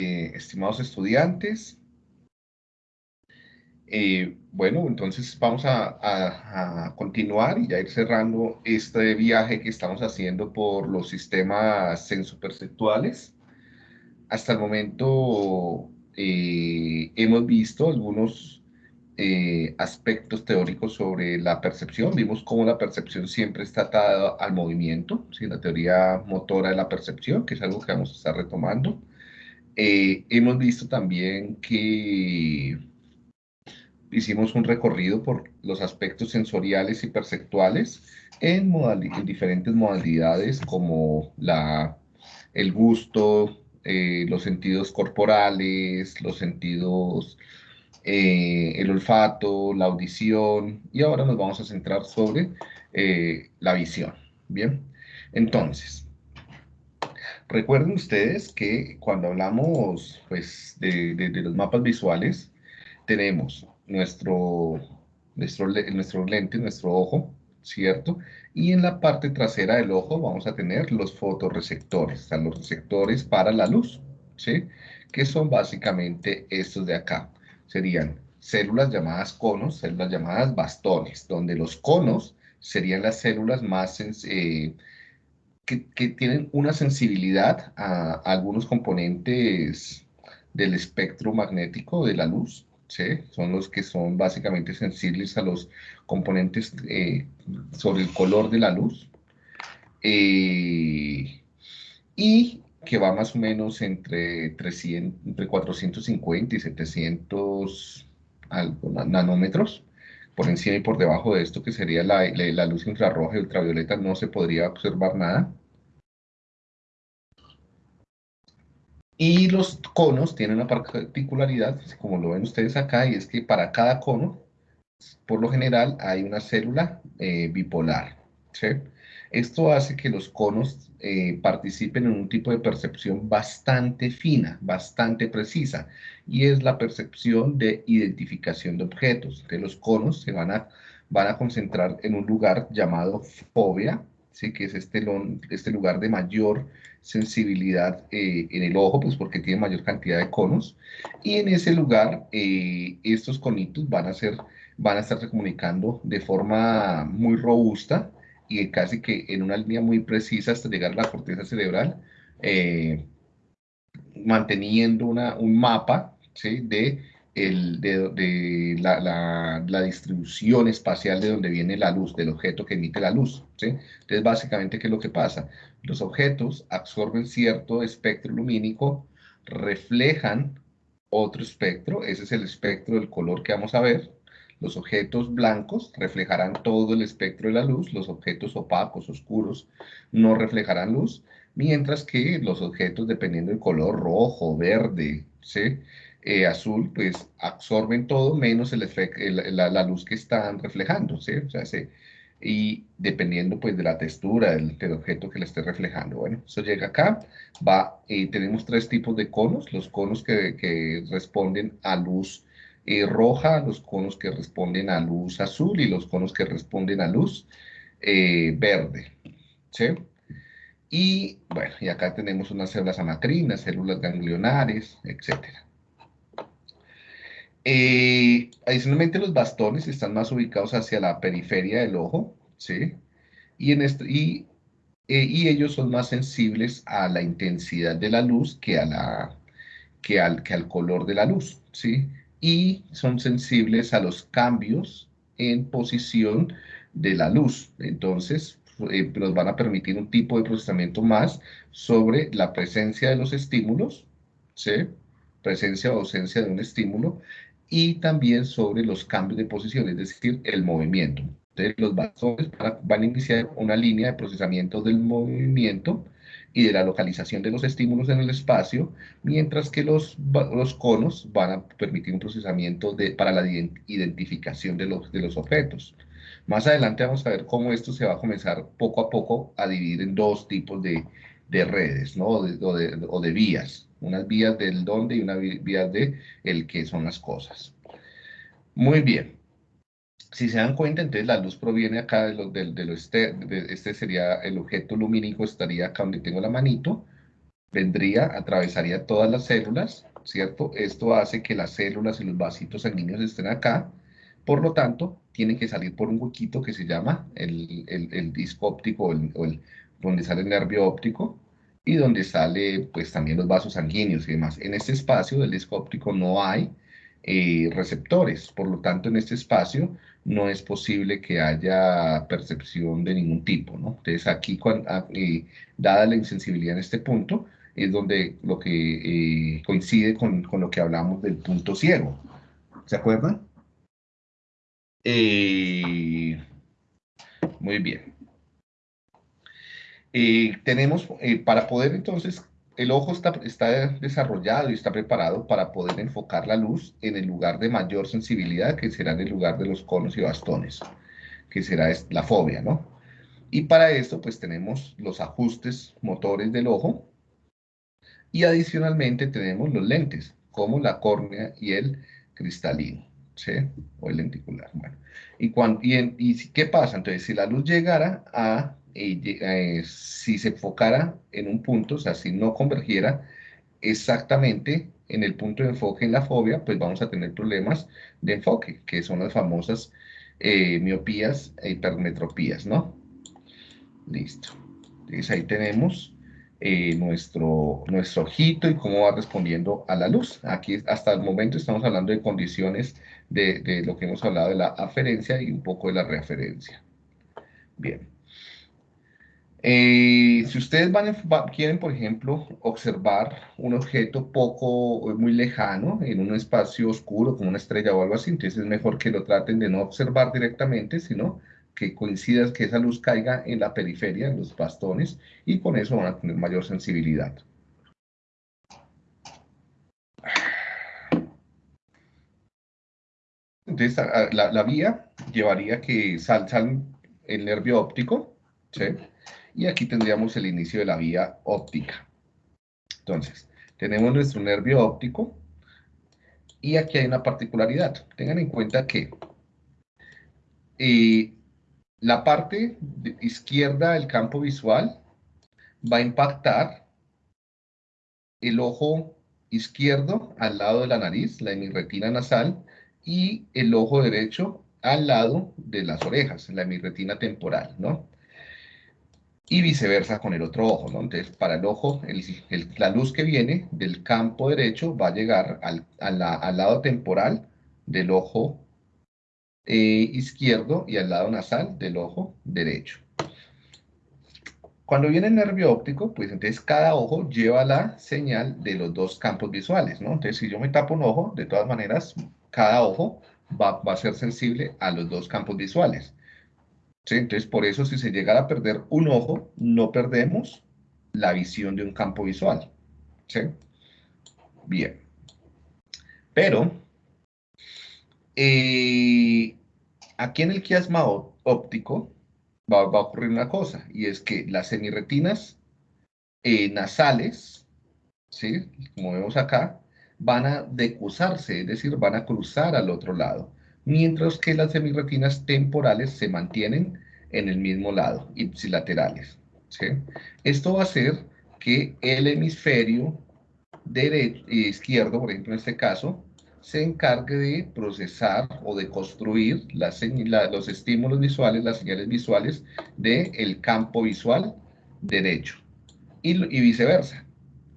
Eh, estimados estudiantes, eh, bueno, entonces vamos a, continuar y ya ir cerrando este viaje que estamos haciendo por los sistemas sensoperceptuales. Hasta el momento eh, hemos visto algunos aspectos teóricos sobre la percepción. Vimos cómo la percepción siempre está atada al movimiento, ¿sí? la teoría motora de la percepción, que es algo que vamos a estar retomando. Eh, hemos visto también que hicimos un recorrido por los aspectos sensoriales y perceptuales en, diferentes modalidades como el gusto, eh, los sentidos corporales, los sentidos, eh, el olfato, la audición, y ahora nos vamos a centrar sobre la visión. Bien, entonces, Recuerden ustedes que cuando hablamos pues, de, los mapas visuales, tenemos nuestro, nuestro, nuestro lente, nuestro ojo, ¿cierto? Y en la parte trasera del ojo vamos a tener los fotorreceptores, o sea, los receptores para la luz, ¿sí? Que son básicamente estos de acá. Serían células llamadas conos, células llamadas bastones, donde los conos serían las células más eh, que, tienen una sensibilidad a, algunos componentes del espectro magnético de la luz, ¿sí? son los que son básicamente sensibles a los componentes eh, sobre el color de la luz, eh, y que va más o menos entre, 300, entre 450 y 700 nanómetros, por encima y por debajo de esto que sería la, la, luz infrarroja y ultravioleta no se podría observar nada. Y los conos tienen una particularidad, como lo ven ustedes acá, y es que para cada cono, por lo general, hay una célula eh, bipolar. Esto hace que los conos eh, participen en un tipo de percepción bastante fina, bastante precisa, y es la percepción de identificación de objetos. Que los conos se van a, concentrar en un lugar llamado fobia, ¿sí? que es este, este lugar de mayor sensibilidad eh, en el ojo, pues porque tiene mayor cantidad de conos, y en ese lugar eh, estos conitos van a, ser, van a estarse comunicando de forma muy robusta y casi que en una línea muy precisa hasta llegar a la corteza cerebral, eh, manteniendo una, un mapa ¿sí? de el, de, la, la, distribución espacial de donde viene la luz, del objeto que emite la luz. ¿sí? Entonces, básicamente, ¿qué es lo que pasa? Los objetos absorben cierto espectro lumínico, reflejan otro espectro, ese es el espectro del color que vamos a ver. Los objetos blancos reflejarán todo el espectro de la luz, los objetos opacos, oscuros, no reflejarán luz, mientras que los objetos, dependiendo del color rojo, verde, ¿sí? Eh, azul, pues absorben todo menos el la, luz que están reflejando, ¿sí? O sea, y dependiendo pues de la textura del, objeto que le esté reflejando. Bueno, eso llega acá, va, y tenemos tres tipos de conos, los conos que, responden a luz eh, roja, los conos que responden a luz azul y los conos que responden a luz eh, verde, ¿sí? Y bueno, y acá tenemos unas células amacrinas, células ganglionares, etcétera. Eh, adicionalmente, los bastones están más ubicados hacia la periferia del ojo, ¿sí? Y, en este, y, eh, y ellos son más sensibles a la intensidad de la luz que, a la, que, al, que al color de la luz, ¿sí? Y son sensibles a los cambios en posición de la luz. Entonces, eh, nos van a permitir un tipo de procesamiento más sobre la presencia de los estímulos, ¿sí? presencia o ausencia de un estímulo, y también sobre los cambios de posición, es decir, el movimiento. Entonces, los bastones van a iniciar una línea de procesamiento del movimiento y de la localización de los estímulos en el espacio, mientras que los, los conos van a permitir un procesamiento de, para la identificación de los, de los objetos. Más adelante vamos a ver cómo esto se va a comenzar poco a poco a dividir en dos tipos de, de redes, ¿no? O de, vías unas vías del dónde y unas vías de el qué son las cosas. Muy bien. Si se dan cuenta, entonces la luz proviene acá de lo, de, este, este sería el objeto lumínico, estaría acá donde tengo la manito, vendría, atravesaría todas las células, ¿cierto? Esto hace que las células y los vasitos sanguíneos estén acá, por lo tanto, tiene que salir por un huequito que se llama el, el, disco óptico o el, donde sale el nervio óptico y donde sale pues también los vasos sanguíneos y demás. En este espacio del disco óptico no hay eh, receptores, por lo tanto en este espacio no es posible que haya percepción de ningún tipo, ¿no? Entonces aquí, ah, eh, dada la insensibilidad en este punto, es donde lo que eh, coincide con, con, lo que hablamos del punto ciego. ¿Se acuerdan? Eh, muy bien. tenemos, para poder entonces, el ojo está, está desarrollado y está preparado para poder enfocar la luz en el lugar de mayor sensibilidad, que será en el lugar de los conos y bastones, que será la fobia, ¿no? Y para esto, pues tenemos los ajustes motores del ojo, y adicionalmente tenemos los lentes, como la córnea y el cristalino, ¿sí? O el lenticular. Bueno, y, cuando, y, ¿qué pasa? Entonces, si la luz llegara a, eh, si se enfocara en un punto, o sea, si no convergiera exactamente en el punto de enfoque en la fobia, pues vamos a tener problemas de enfoque, que son las famosas eh, miopías e hipermetropías, ¿no? Listo. Entonces ahí tenemos eh, nuestro, nuestro ojito y cómo va respondiendo a la luz. Aquí hasta el momento estamos hablando de condiciones de, de lo que hemos hablado de la aferencia y un poco de la referencia. Bien. Eh, si ustedes van, quieren, por ejemplo, observar un objeto poco, muy lejano, en un espacio oscuro, como una estrella o algo así, entonces es mejor que lo traten de no observar directamente, sino que coincida que esa luz caiga en la periferia, en los bastones, y con eso van a tener mayor sensibilidad. Entonces, la, vía llevaría que sal, el nervio óptico, ¿sí? Y aquí tendríamos el inicio de la vía óptica. Entonces, tenemos nuestro nervio óptico, y aquí hay una particularidad. Tengan en cuenta que eh, la parte izquierda del campo visual va a impactar el ojo izquierdo al lado de la nariz, la hemirretina nasal, y el ojo derecho al lado de las orejas, la hemirretina temporal, ¿no? Y viceversa con el otro ojo, ¿no? Entonces, para el ojo, la luz que viene del campo derecho va a llegar al, al lado temporal del ojo eh, izquierdo y al lado nasal del ojo derecho. Cuando viene el nervio óptico, pues entonces cada ojo lleva la señal de los dos campos visuales, ¿no? Entonces si yo me tapo un ojo, de todas maneras, cada ojo va, a ser sensible a los dos campos visuales. Entonces por eso si se llegara a perder un ojo, no perdemos la visión de un campo visual. Bien. Pero, eh, aquí en el quiasma óptico va, a ocurrir una cosa, y es que las semirretinas eh, nasales, ¿sí? como vemos acá, van a decusarse, es decir, van a cruzar al otro lado, mientras que las semirretinas temporales se mantienen en el mismo lado, ipsilaterales. ¿sí? Esto va a hacer que el hemisferio derecho, izquierdo, por ejemplo en este caso, se encargue de procesar o de construir los estímulos visuales, las señales visuales del campo visual derecho y, viceversa.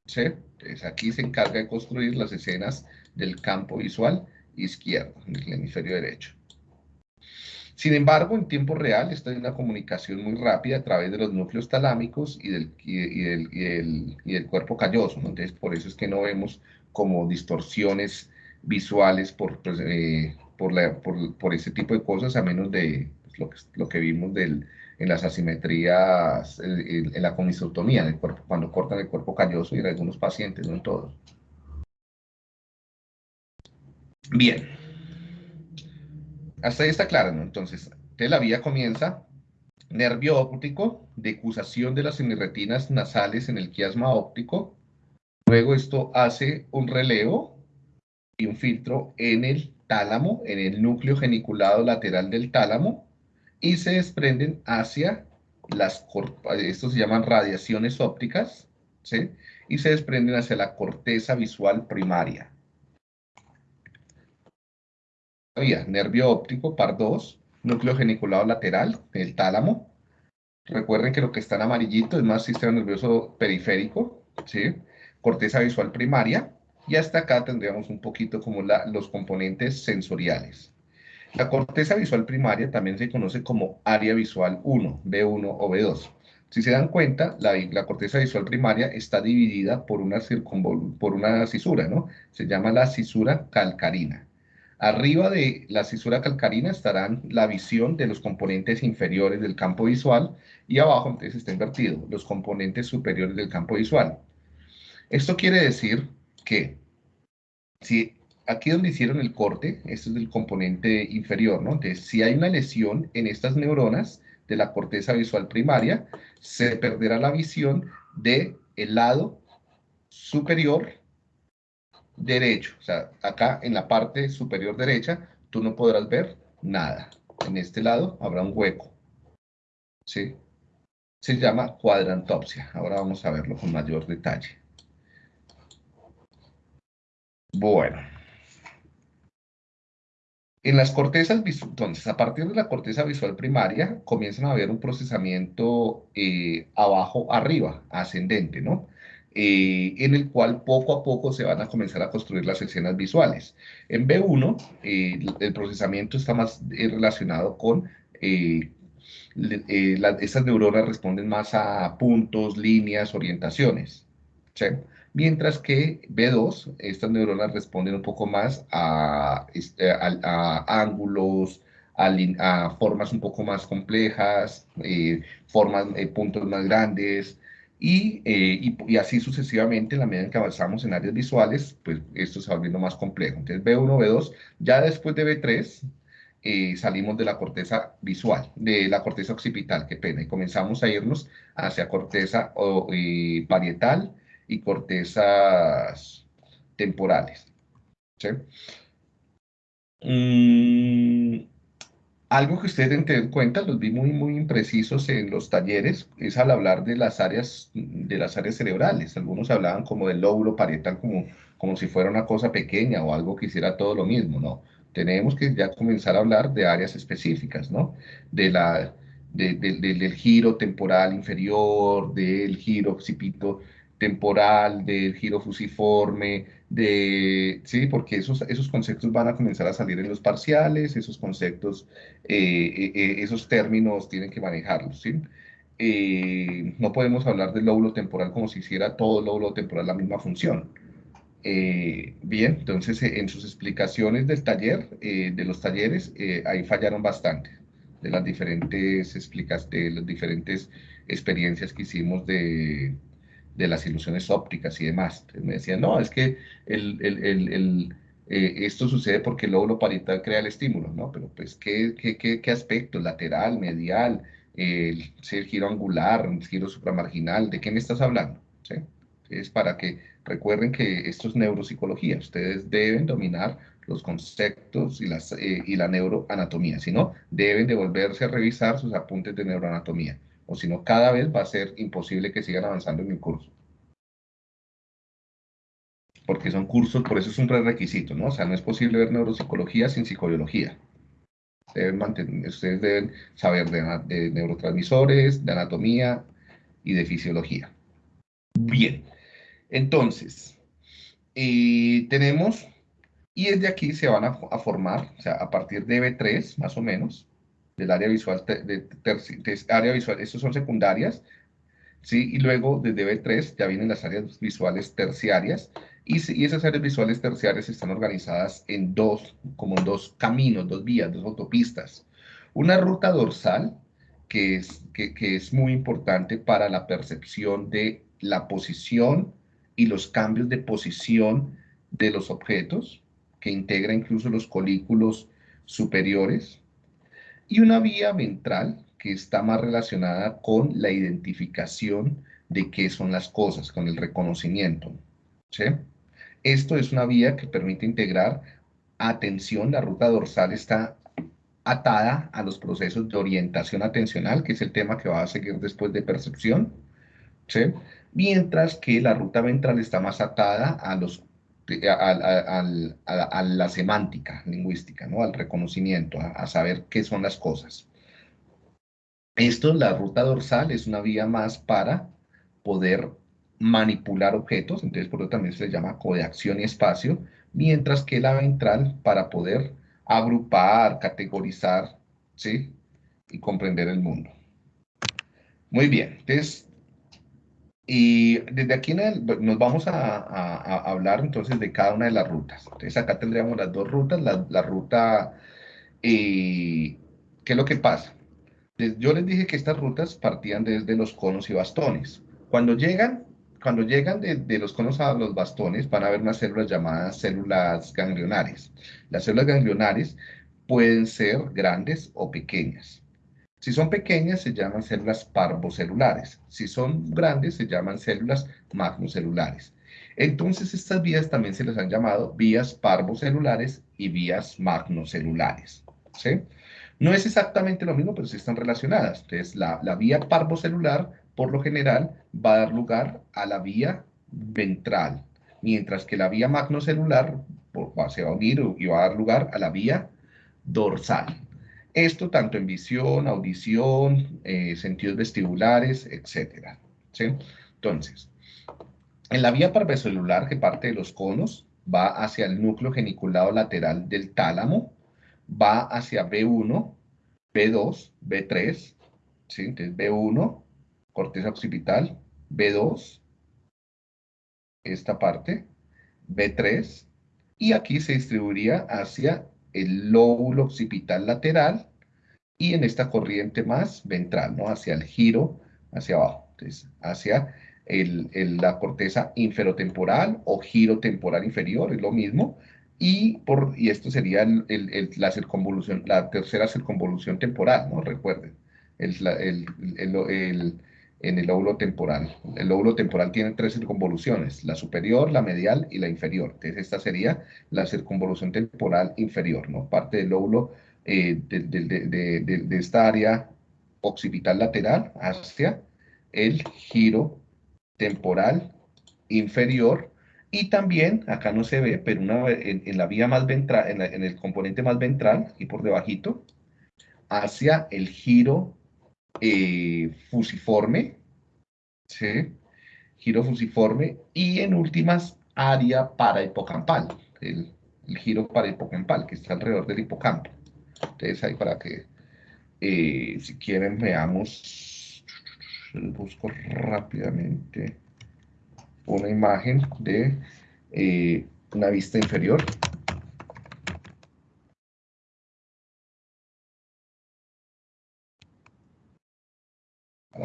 Entonces aquí se encarga de construir las escenas del campo visual izquierdo, en el hemisferio derecho. Sin embargo, en tiempo real, esta es una comunicación muy rápida a través de los núcleos talámicos y del, y, del, cuerpo calloso. Entonces, por eso es que no vemos como distorsiones visuales por, pues, eh, por, la, por, por, ese tipo de cosas, a menos de pues, lo, que, lo que vimos del, en las asimetrías, en, la comisotomía del cuerpo, cuando cortan el cuerpo calloso y en algunos pacientes, no en todos. Bien. Hasta ahí está claro, ¿no? Entonces, la vía comienza nervio óptico, decusación de las semirretinas nasales en el quiasma óptico. Luego esto hace un relevo y un filtro en el tálamo, en el núcleo geniculado lateral del tálamo, y se desprenden hacia las, estos se llaman radiaciones ópticas, ¿sí? y se desprenden hacia la corteza visual primaria. Nervio óptico, par 2, núcleo geniculado lateral, el tálamo. Recuerden que lo que está en amarillito es más sistema nervioso periférico, ¿sí? corteza visual primaria, y hasta acá tendríamos un poquito como los componentes sensoriales. La corteza visual primaria también se conoce como área visual 1, B1 o B2. Si se dan cuenta, la, corteza visual primaria está dividida por una, por una cisura, ¿no? Se llama la cisura calcarina. Arriba de la cisura calcarina estarán la visión de los componentes inferiores del campo visual y abajo entonces está invertido, los componentes superiores del campo visual. Esto quiere decir que si aquí donde hicieron el corte, este es el componente inferior, ¿no? Entonces, si hay una lesión en estas neuronas de la corteza visual primaria, se perderá la visión del el lado superior derecho. O sea, acá en la parte superior derecha, tú no podrás ver nada. En este lado habrá un hueco. ¿Sí? Se llama cuadrantopsia. Ahora vamos a verlo con mayor detalle. Bueno. En las cortezas, entonces, a partir de la corteza visual primaria, comienzan a haber un procesamiento eh, abajo-arriba, ascendente, ¿no? Eh, en el cual poco a poco se van a comenzar a construir las escenas visuales. En B1, eh, el procesamiento está más relacionado con estas neuronas responden más a puntos, líneas, orientaciones. ¿sí? mientras que B2, estas neuronas responden un poco más a, este, ángulos, a, formas un poco más complejas, eh, formas, eh, puntos más grandes, eh, y, y, así sucesivamente, en la medida en que avanzamos en áreas visuales, pues esto se va volviendo más complejo. Entonces B1, B2, ya después de B3, salimos de la corteza visual, de la corteza occipital, qué pena, y comenzamos a irnos hacia corteza o, parietal, y cortezas temporales. Mm, algo que ustedes deben tener en cuenta, los vi muy, muy imprecisos en los talleres, es al hablar de las áreas, de las áreas cerebrales. Algunos hablaban como del lóbulo parietal, como, como si fuera una cosa pequeña o algo que hiciera todo lo mismo, ¿no? Tenemos que ya comenzar a hablar de áreas específicas, ¿no? De la, del giro temporal inferior, del giro occipito temporal, del giro fusiforme, de, sí, porque esos, esos conceptos van a comenzar a salir en los parciales, esos conceptos, eh, eh, eh, esos términos tienen que manejarlos, ¿sí? no podemos hablar del lóbulo temporal como si hiciera todo el lóbulo temporal la misma función. bien, entonces en sus explicaciones del taller, de los talleres, ahí fallaron bastante de las diferentes explicas, de las diferentes experiencias que hicimos de, de las ilusiones ópticas y demás. me decían, no, es que el, el, el, eh, esto sucede porque el lóbulo parietal crea el estímulo, ¿no? Pero pues, ¿qué, qué, qué, qué aspecto? ¿Lateral, medial, el, giro angular, el giro supramarginal? ¿De qué me estás hablando? ¿Sí? Es para que recuerden que esto es neuropsicología. Ustedes deben dominar los conceptos y, las, eh, y la neuroanatomía. Si no, deben de volverse a revisar sus apuntes de neuroanatomía o si no, cada vez va a ser imposible que sigan avanzando en el curso. Porque son cursos, por eso es un prerequisito, ¿no? O sea, no es posible ver neuropsicología sin psicobiología. ustedes deben saber de, neurotransmisores, de anatomía y de fisiología. Bien, entonces, eh, tenemos, y desde aquí se van a, a, formar, o sea, a partir de B3, más o menos, del área visual, de, área visual, estos son secundarias, ¿sí? Y luego desde B3 ya vienen las áreas visuales terciarias, y, y, esas áreas visuales terciarias están organizadas en dos, como dos caminos, dos vías, dos autopistas. Una ruta dorsal, que es, que, que es muy importante para la percepción de la posición y los cambios de posición de los objetos, que integra incluso los colículos superiores, y una vía ventral que está más relacionada con la identificación de qué son las cosas, con el reconocimiento. ¿sí? Esto es una vía que permite integrar atención, la ruta dorsal está atada a los procesos de orientación atencional, que es el tema que va a seguir después de percepción. ¿sí? mientras que la ruta ventral está más atada a, los, a, la semántica lingüística, ¿no? al reconocimiento, a, saber qué son las cosas. Esto, la ruta dorsal, es una vía más para poder manipular objetos, entonces por eso también se le llama codeacción y espacio, mientras que la ventral para poder agrupar, categorizar, ¿sí? Y comprender el mundo. Muy bien, entonces, y desde aquí nos vamos a, hablar entonces de cada una de las rutas. Entonces acá tendríamos las dos rutas, la, ruta, eh, ¿qué es lo que pasa? Yo les dije que estas rutas partían desde los conos y bastones. Cuando llegan, cuando llegan de, los conos a los bastones, van a haber unas células llamadas células ganglionares. Las células ganglionares pueden ser grandes o pequeñas. Si son pequeñas, se llaman células parvocelulares. Si son grandes, se llaman células magnocelulares. Entonces, estas vías también se les han llamado vías parvocelulares y vías magnocelulares. ¿sí? No es exactamente lo mismo, pero sí están relacionadas. Entonces, la, la vía parvocelular por lo general, va a dar lugar a la vía ventral, mientras que la vía magnocelular se va a unir y va a dar lugar a la vía dorsal. Esto tanto en visión, audición, eh, sentidos vestibulares, etc. Entonces, en la vía parvocelular, que parte de los conos, va hacia el núcleo geniculado lateral del tálamo, va hacia B1, B2, B3, ¿sí? entonces B1, corteza occipital, B2, esta parte, B3, y aquí se distribuiría hacia el lóbulo occipital lateral y en esta corriente más ventral, ¿no? Hacia el giro, hacia abajo, entonces hacia la corteza inferotemporal o giro temporal inferior, es lo mismo, y, por, y esto sería la circunvolución, la tercera circunvolución temporal, ¿no? Recuerden, el, en el lóbulo temporal. El lóbulo temporal tiene tres circunvoluciones, la superior, la medial y la inferior. Entonces, esta sería la circunvolución temporal inferior, ¿no? Parte del lóbulo eh, de, esta área occipital lateral hacia el giro temporal inferior y también, acá no se ve, pero una, en, la vía más ventral, en, el componente más ventral y por debajito, hacia el giro eh, fusiforme, ¿sí? giro fusiforme, y en últimas, área para hipocampal, el, giro para hipocampal, que está alrededor del hipocampo. Entonces, ahí para que, eh, si quieren, veamos, busco rápidamente una imagen de eh, una vista inferior.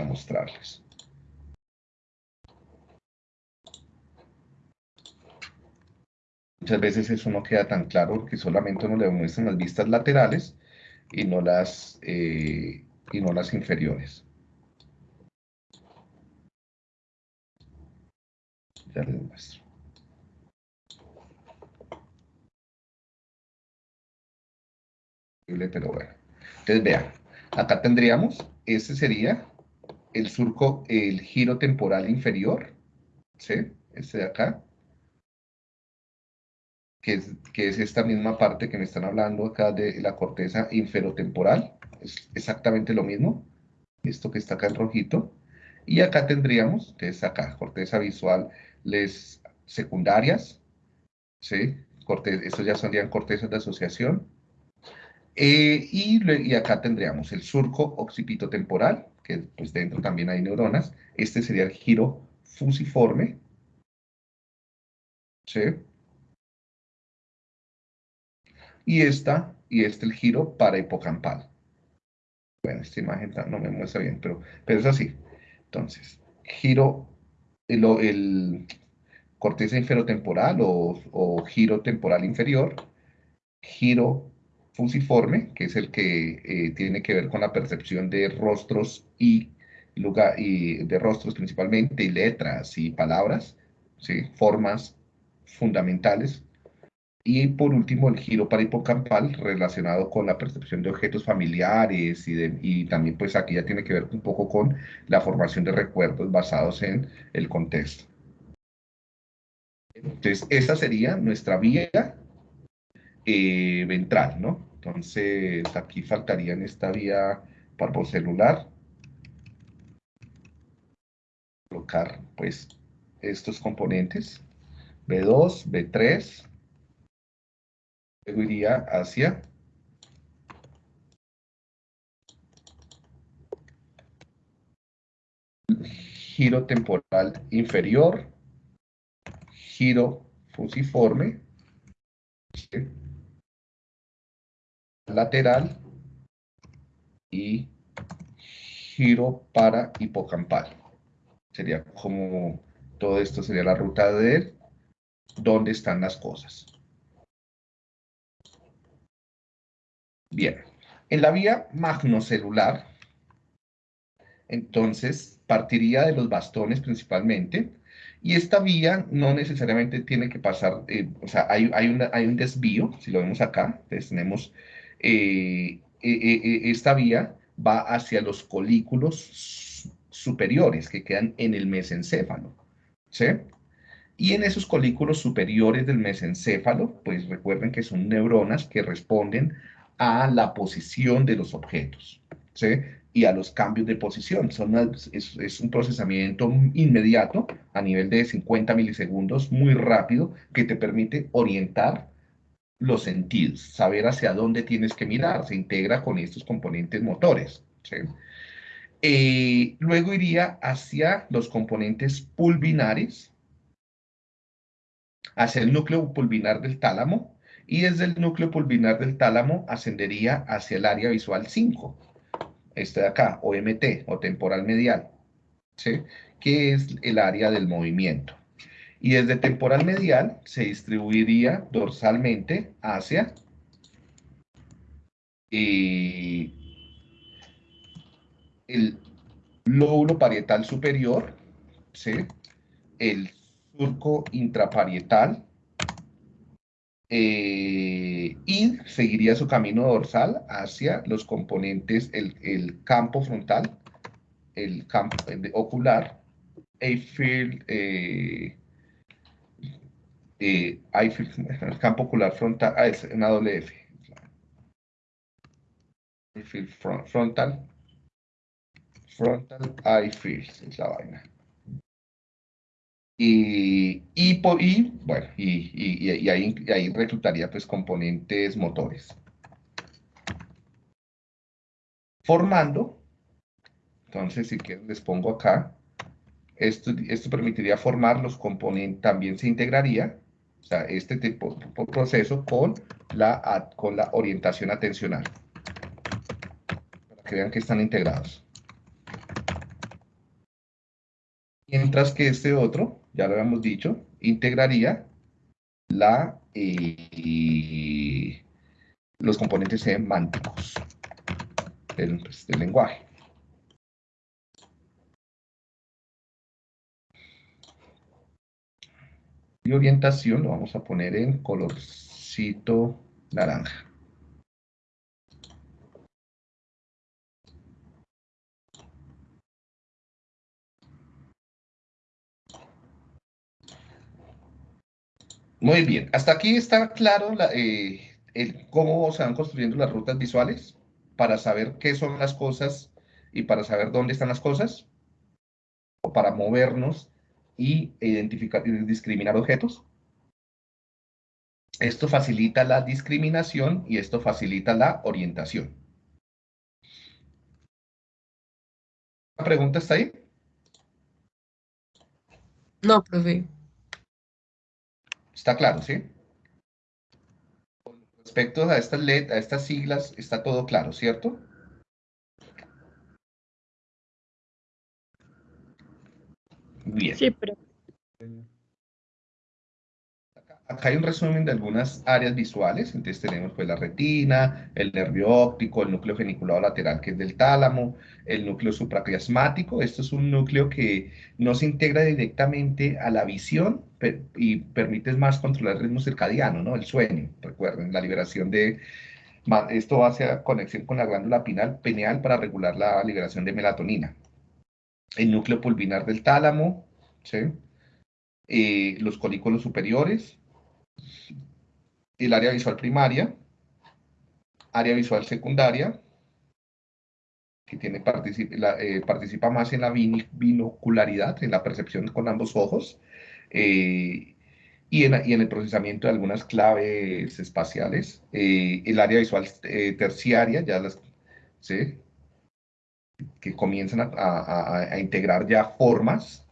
Mostrarles. Muchas veces eso no queda tan claro porque solamente uno le muestran las vistas laterales y no las, eh, y no las inferiores. Ya les muestro. Pero bueno. Entonces vean, acá tendríamos, este sería el surco, el giro temporal inferior, ¿sí? Este de acá, que es, que es esta misma parte que me están hablando acá de la corteza inferotemporal, es exactamente lo mismo, esto que está acá en rojito, y acá tendríamos, entonces acá, corteza visual, les secundarias, ¿sí? Corte, estos ya serían cortezas de asociación, eh, y, y, acá tendríamos el surco occipitotemporal, que pues dentro también hay neuronas. Este sería el giro fusiforme. ¿Sí? Y esta, y este el giro para hipocampal. Bueno, esta imagen no me muestra bien, pero, pero es así. Entonces, giro, el, el corteza inferotemporal o, o giro temporal inferior, giro fusiforme, que es el que eh, tiene que ver con la percepción de rostros y, lugar, y de rostros principalmente, y letras y palabras, ¿sí? formas fundamentales. Y por último, el giro parahipocampal relacionado con la percepción de objetos familiares y, y, también pues aquí ya tiene que ver un poco con la formación de recuerdos basados en el contexto. Entonces, esa sería nuestra vía eh, ventral, ¿no? Entonces, aquí faltaría en esta vía celular colocar pues estos componentes B2, B3 luego iría hacia giro temporal inferior giro fusiforme lateral y giro para hipocampal. Sería como todo esto sería la ruta de dónde están las cosas. Bien, en la vía magnocelular, entonces partiría de los bastones principalmente, y esta vía no necesariamente tiene que pasar, eh, o sea, hay, hay, hay, un desvío, si lo vemos acá, entonces tenemos eh, eh, esta vía va hacia los colículos superiores que quedan en el mesencéfalo, ¿sí? Y en esos colículos superiores del mesencéfalo, pues recuerden que son neuronas que responden a la posición de los objetos, ¿sí? Y a los cambios de posición. Son es, es, un procesamiento inmediato a nivel de 50 milisegundos, muy rápido, que te permite orientar los sentidos, saber hacia dónde tienes que mirar, se integra con estos componentes motores. Eh, luego iría hacia los componentes pulvinares, hacia el núcleo pulvinar del tálamo, y desde el núcleo pulvinar del tálamo ascendería hacia el área visual 5, este de acá, OMT, o temporal medial, que es el área del movimiento y desde temporal medial se distribuiría dorsalmente hacia eh, el lóbulo parietal superior, el surco intraparietal, eh, y seguiría su camino dorsal hacia los componentes, el, campo frontal, el campo ocular, Eiffel, eh, eh, el campo ocular frontal, ah, es una doble F. frontal, frontal eye field, es la vaina. Y, y, y bueno, y, y, ahí, ahí reclutaría pues componentes motores. Formando, entonces si quieren les pongo acá, esto, esto permitiría formar los componentes, también se integraría o sea, este tipo de proceso con la, con la orientación atencional. Para que vean que están integrados. Mientras que este otro, ya lo habíamos dicho, integraría la, eh, los componentes semánticos del, pues, del lenguaje. Y orientación lo vamos a poner en colorcito naranja. Muy bien, hasta aquí está claro eh, cómo se van construyendo las rutas visuales para saber qué son las cosas y para saber dónde están las cosas, o para movernos y identificar y discriminar objetos. Esto facilita la discriminación y esto facilita la orientación. ¿La pregunta está ahí? No, profe. Está claro, ¿sí? Con respecto a estas, a estas siglas, está todo claro, ¿cierto? Bien. Sí, pero... Acá hay un resumen de algunas áreas visuales, entonces tenemos pues la retina, el nervio óptico, el núcleo geniculado lateral que es del tálamo, el núcleo supraquiasmático, esto es un núcleo que no se integra directamente a la visión, y permites más controlar el ritmo circadiano, ¿no? El sueño, recuerden, la liberación de... Esto hace conexión con la glándula pineal, pineal para regular la liberación de melatonina. El núcleo pulvinar del tálamo, ¿sí? Eh, los colículos superiores, el área visual primaria, área visual secundaria, que tiene, participa, eh, participa más en la binocularidad, en la percepción con ambos ojos, eh, y, en, y, en, el procesamiento de algunas claves espaciales. el área visual terciaria, ya las, ¿sí? Que comienzan a, integrar ya formas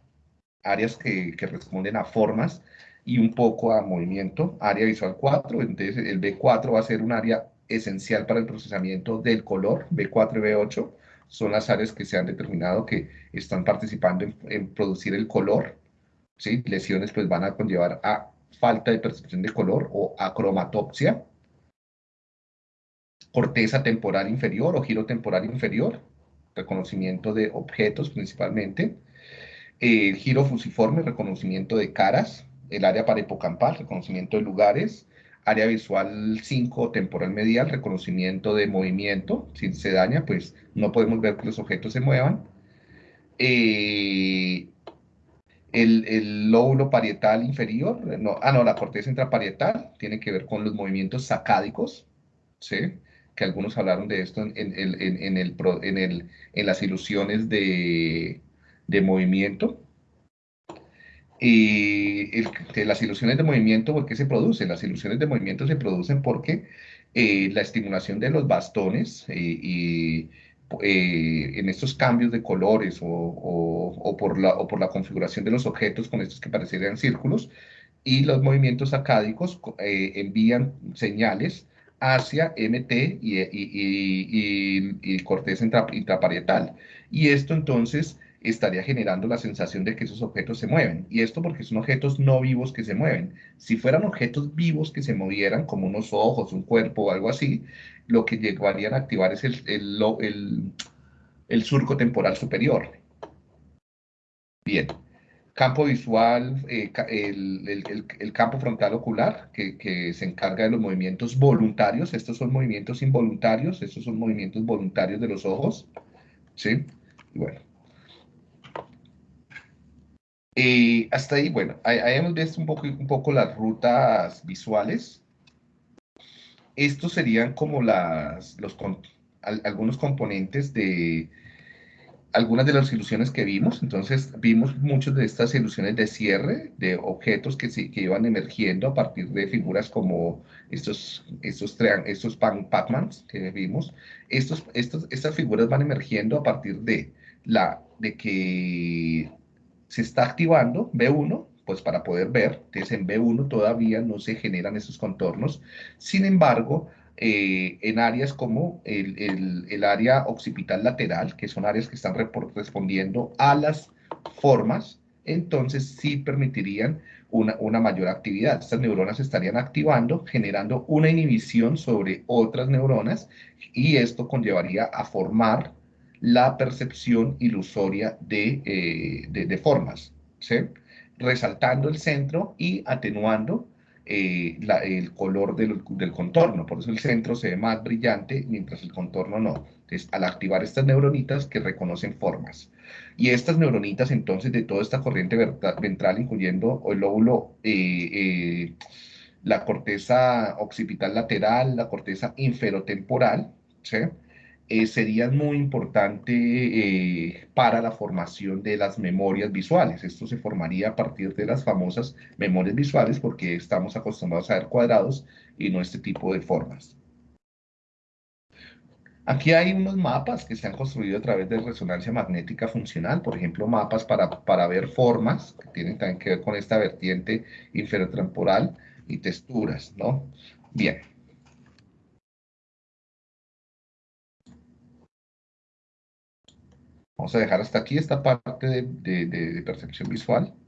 áreas que, que, responden a formas y un poco a movimiento, área visual 4, entonces el B4 va a ser un área esencial para el procesamiento del color, B4 y B8 son las áreas que se han determinado que están participando en, producir el color, ¿sí? lesiones pues van a conllevar a falta de percepción de color o acromatopsia, corteza temporal inferior o giro temporal inferior, reconocimiento de objetos principalmente, el giro fusiforme, reconocimiento de caras, el área parahipocampal, reconocimiento de lugares, área visual 5, temporal medial, reconocimiento de movimiento, si se daña, pues no podemos ver que los objetos se muevan. Eh, el, el, lóbulo parietal inferior, no, ah, no, la corteza intraparietal, tiene que ver con los movimientos sacádicos, ¿sí? Que algunos hablaron de esto en, en, en, en el, el, en, las ilusiones de, de movimiento. Y las ilusiones de movimiento, ¿por qué se producen? Las ilusiones de movimiento se producen porque eh, la estimulación de los bastones eh, y eh, en estos cambios de colores o, o, por la, o por la configuración de los objetos con estos que parecerían círculos y los movimientos acádicos envían señales hacia MT y, y, y, corteza intraparietal. Y esto entonces estaría generando la sensación de que esos objetos se mueven. Y esto porque son objetos no vivos que se mueven. Si fueran objetos vivos que se movieran, como unos ojos, un cuerpo o algo así, lo que llegarían a activar es el, el, el, surco temporal superior. Bien. Campo visual, eh, el, campo frontal ocular, que, que, se encarga de los movimientos voluntarios. Estos son movimientos involuntarios, estos son movimientos voluntarios de los ojos. ¿Sí? bueno, y hasta ahí, bueno, ahí, hemos visto un poco, un poco las rutas visuales. Estos serían como las, los, algunos componentes de algunas de las ilusiones que vimos. Entonces, vimos muchas de estas ilusiones de cierre, de objetos que, que iban emergiendo a partir de figuras como estos, estos, estos Pac-Mans que vimos. Estos, estos, estas figuras van emergiendo a partir de, la, de que se está activando B1, pues para poder ver, entonces en B1 todavía no se generan esos contornos, sin embargo, eh, en áreas como el, el, área occipital lateral, que son áreas que están respondiendo a las formas, entonces sí permitirían una, una, mayor actividad. Estas neuronas estarían activando, generando una inhibición sobre otras neuronas y esto conllevaría a formar la percepción ilusoria de, eh, de, formas, ¿sí? resaltando el centro y atenuando eh, el color del, del, contorno. Por eso el centro se ve más brillante, mientras el contorno no. Entonces, al activar estas neuronitas que reconocen formas. Y estas neuronitas, entonces, de toda esta corriente ventral, incluyendo el lóbulo, eh, la corteza occipital lateral, la corteza inferotemporal, ¿sí? Eh, serían muy importante eh, para la formación de las memorias visuales. Esto se formaría a partir de las famosas memorias visuales porque estamos acostumbrados a ver cuadrados y no este tipo de formas. Aquí hay unos mapas que se han construido a través de resonancia magnética funcional, por ejemplo, mapas para, para ver formas, que tienen también que ver con esta vertiente inferotemporal y texturas, ¿no? Bien. Vamos a dejar hasta aquí esta parte de, percepción visual.